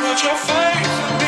with your face.